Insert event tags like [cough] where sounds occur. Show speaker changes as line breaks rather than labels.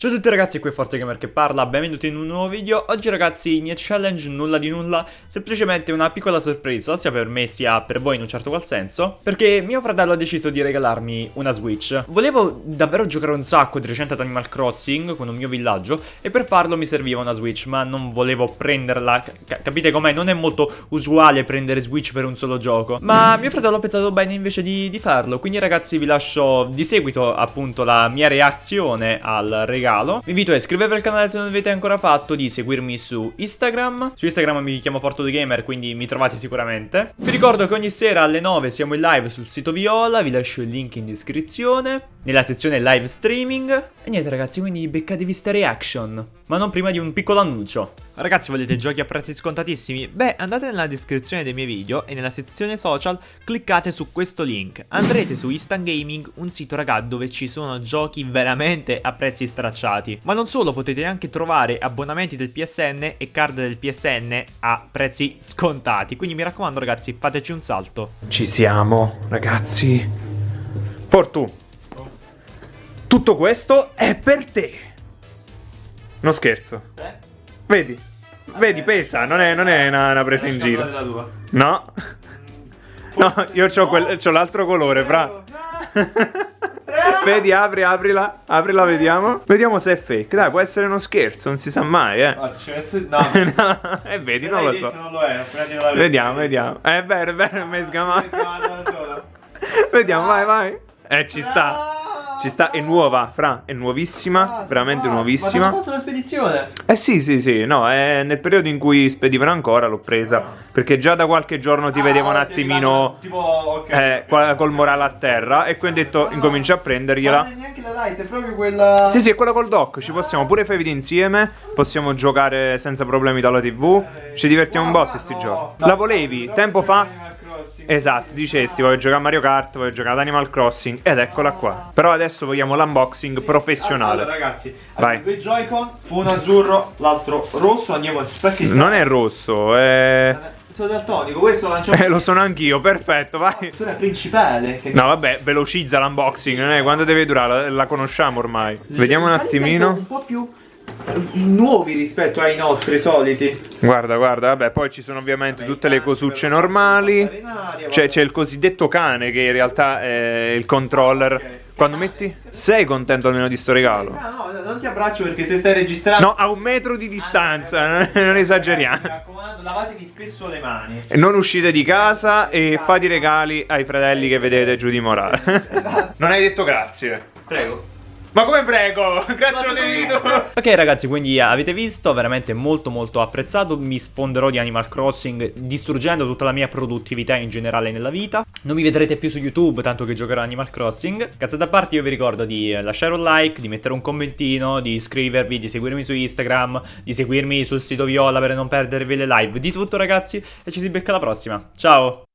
Ciao a tutti ragazzi, qui è ForteGamer che parla, benvenuti in un nuovo video. Oggi ragazzi, niente challenge, nulla di nulla, semplicemente una piccola sorpresa, sia per me sia per voi in un certo qual senso, perché mio fratello ha deciso di regalarmi una Switch. Volevo davvero giocare un sacco di recente ad Animal Crossing con un mio villaggio e per farlo mi serviva una Switch, ma non volevo prenderla, capite com'è? Non è molto usuale prendere Switch per un solo gioco, ma mio fratello ha pensato bene invece di, di farlo, quindi ragazzi vi lascio di seguito appunto la mia reazione al regalo regalo. Vi invito a iscrivervi al canale se non l'avete ancora fatto, di seguirmi su Instagram. Su Instagram mi chiamo FortoTheGamer, quindi mi trovate sicuramente. Vi ricordo che ogni sera alle 9 siamo in live sul sito Viola, vi lascio il link in descrizione, nella sezione live streaming. E niente ragazzi, quindi beccatevi sta reaction, ma non prima di un piccolo annuncio. Ragazzi, volete giochi a prezzi scontatissimi? Beh, andate nella descrizione dei miei video e nella sezione social cliccate su questo link. Andrete su Instant Gaming, un sito raga dove ci sono giochi veramente a prezzi stracciati. Ma non solo, potete anche trovare abbonamenti del PSN e card del PSN a prezzi scontati. Quindi mi raccomando ragazzi, fateci un salto.
Ci siamo, ragazzi. Fortu. Tutto questo è per te. Non scherzo.
Eh?
Vedi? Vedi, pesa, non è, non è una, una, presa in giro. No. No, io ho l'altro colore, fra. [laughs] Vedi, apri, aprila, aprila, vediamo. Vediamo se è fake. Dai, può essere uno scherzo, non si sa mai, eh.
No, [laughs]
no. E vedi, non lo so.
Non lo è,
vediamo, vediamo. È vero, è vero, mi hai sgamato. [laughs] Vediamo, vai, vai. Eh, ci sta. Ci sta, è nuova, Fra, è nuovissima, ah, veramente ah, nuovissima. Ma
fatto una spedizione?
Eh sì, sì, sì, no, è nel periodo in cui spedivano ancora l'ho presa, perché già da qualche giorno ti ah, vedevo un attimino tipo, okay, eh, col morale a terra e quindi ho detto ah, incomincio a prendergliela.
Non è neanche la light, è proprio quella...
Sì, sì, è quella col dock, ci possiamo pure fare video insieme, possiamo giocare senza problemi dalla tv, ci divertiamo un botto sti giochi. La volevi tempo fa? Esatto, dicesti voglio giocare a Mario Kart, voglio giocare ad Animal Crossing ed eccola qua. Però adesso vogliamo l'unboxing professionale.
Allora ragazzi, Vai. due Joy-Con, uno azzurro, l'altro rosso, andiamo a specchiettare.
Non è rosso, è...
Sono daltonico, questo lanciamo...
Eh, lo sono anch'io, perfetto, vai.
Sono principale.
Che... No, vabbè, velocizza l'unboxing, non è? Quando deve durare? La, la conosciamo ormai. Vediamo un attimino.
Un po' più nuovi rispetto ai nostri soliti.
Guarda, guarda, vabbè, poi ci sono ovviamente tutte le cosucce normali. C'è, il cosiddetto cane che in realtà è il controller. Quando metti? Sei contento almeno di sto regalo?
No, no, non ti abbraccio perché se stai registrando...
No, a un metro di distanza, [laughs] non esageriamo. Mi
raccomando, lavatevi spesso le mani.
Non uscite di casa e fate i regali ai fratelli che vedete giù di morale. Esatto. [laughs] Non hai detto grazie.
Prego.
Ma come prego? Cazzo di
Ok ragazzi, quindi avete visto, veramente molto molto apprezzato. Mi sfonderò di Animal Crossing distruggendo tutta la mia produttività in generale nella vita. Non mi vedrete più su YouTube, tanto che giocherò Animal Crossing. Cazzate a parte, io vi ricordo di lasciare un like, di mettere un commentino Di iscrivervi, di seguirmi su Instagram Di seguirmi sul sito Viola per non perdervi le live. Di tutto ragazzi, e ci si becca alla prossima. Ciao!